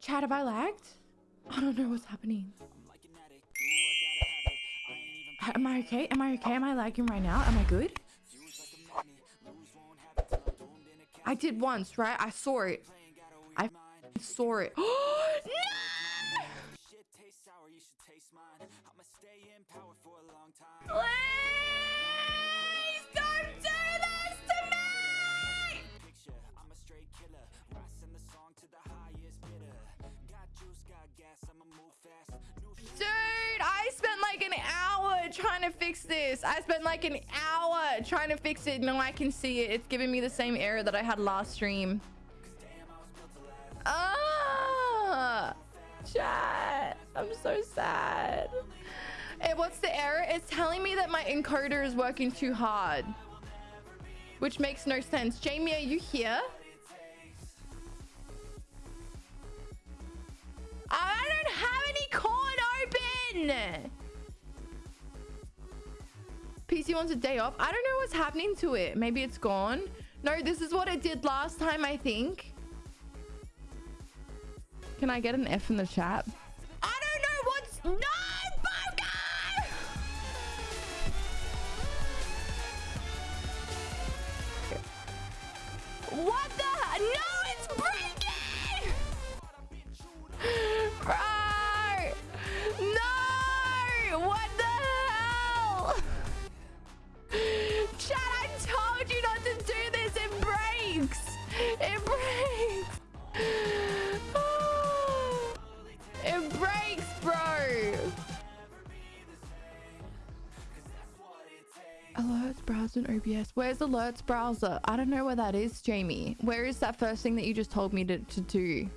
Chat, have I lagged? I don't know what's happening. Am I okay? Am I okay? Am I lagging right now? Am I good? I did once, right? I saw it. I saw it. no! Trying to fix this. I spent like an hour trying to fix it. No, I can see it. It's giving me the same error that I had last stream. Ah, chat. I'm so sad. Hey, what's the error? It's telling me that my encoder is working too hard. Which makes no sense. Jamie, are you here? I don't have any cord open. PC wants a day off. I don't know what's happening to it. Maybe it's gone. No, this is what it did last time, I think. Can I get an F in the chat? Alerts browser and OBS. Where's alerts browser? I don't know where that is, Jamie. Where is that first thing that you just told me to, to do?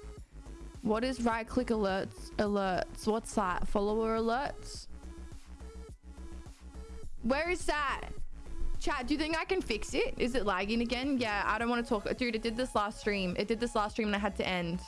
What is right click alerts? Alerts. What's that? Follower alerts? Where is that? Chat, do you think I can fix it? Is it lagging again? Yeah, I don't want to talk. Dude, it did this last stream. It did this last stream and I had to end.